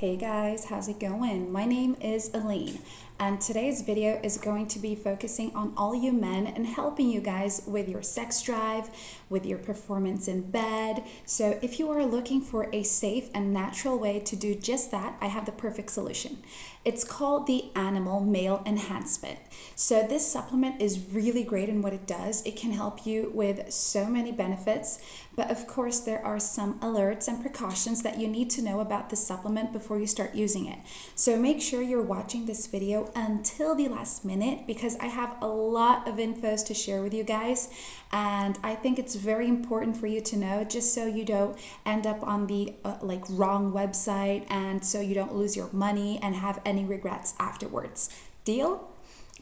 Hey guys, how's it going? My name is Elaine and today's video is going to be focusing on all you men and helping you guys with your sex drive, with your performance in bed. So if you are looking for a safe and natural way to do just that, I have the perfect solution. It's called the Animal Male Enhancement. So this supplement is really great in what it does. It can help you with so many benefits, but of course there are some alerts and precautions that you need to know about the supplement before you start using it. So make sure you're watching this video until the last minute because I have a lot of infos to share with you guys and I think it's very important for you to know just so you don't end up on the uh, like wrong website and so you don't lose your money and have any regrets afterwards. Deal?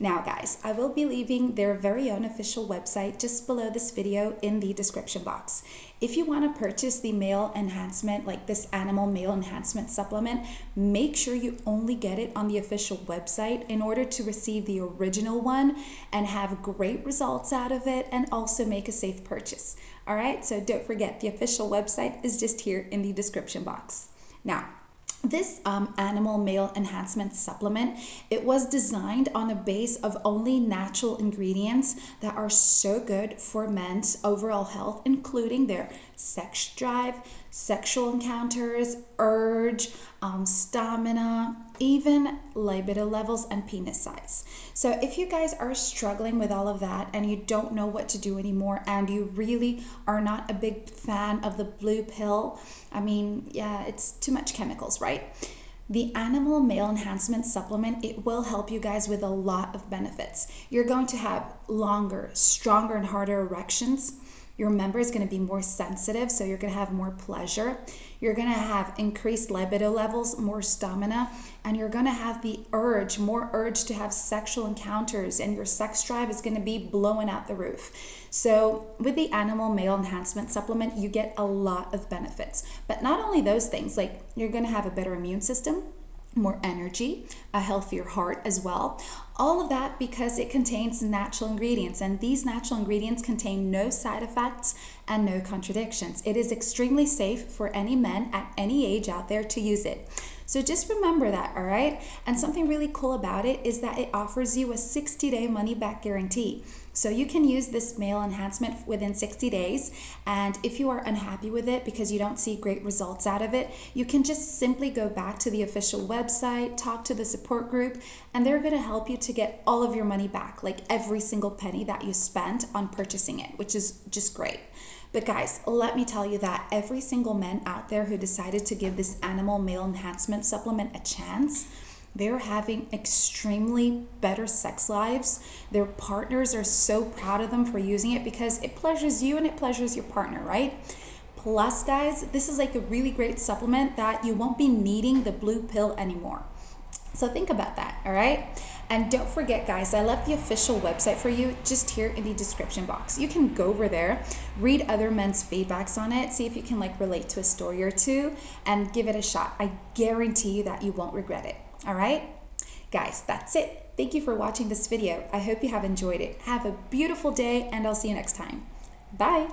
Now guys, I will be leaving their very own official website just below this video in the description box. If you want to purchase the male enhancement, like this animal male enhancement supplement, make sure you only get it on the official website in order to receive the original one and have great results out of it and also make a safe purchase. All right, so don't forget the official website is just here in the description box. Now, this um, animal male enhancement supplement, it was designed on a base of only natural ingredients that are so good for men's overall health, including their sex drive, sexual encounters, urge, um, stamina, even libido levels and penis size. So if you guys are struggling with all of that and you don't know what to do anymore and you really are not a big fan of the blue pill, I mean, yeah, it's too much chemicals, right? The animal male enhancement supplement, it will help you guys with a lot of benefits. You're going to have longer, stronger and harder erections your member is going to be more sensitive, so you're going to have more pleasure. You're going to have increased libido levels, more stamina, and you're going to have the urge, more urge to have sexual encounters, and your sex drive is going to be blowing out the roof. So, with the animal male enhancement supplement, you get a lot of benefits. But not only those things, like you're going to have a better immune system, more energy, a healthier heart as well. All of that because it contains natural ingredients, and these natural ingredients contain no side effects and no contradictions. It is extremely safe for any men at any age out there to use it. So just remember that, all right? And something really cool about it is that it offers you a 60 day money back guarantee. So you can use this male enhancement within 60 days. And if you are unhappy with it because you don't see great results out of it, you can just simply go back to the official website, talk to the support group, and they're going to help you to get all of your money back, like every single penny that you spent on purchasing it, which is just great. But guys, let me tell you that every single man out there who decided to give this animal male enhancement supplement a chance, they're having extremely better sex lives. Their partners are so proud of them for using it because it pleasures you and it pleasures your partner, right? Plus, guys, this is like a really great supplement that you won't be needing the blue pill anymore. So think about that, all right? And don't forget, guys, I left the official website for you just here in the description box. You can go over there, read other men's feedbacks on it, see if you can like relate to a story or two, and give it a shot. I guarantee you that you won't regret it. All right? Guys, that's it. Thank you for watching this video. I hope you have enjoyed it. Have a beautiful day, and I'll see you next time. Bye.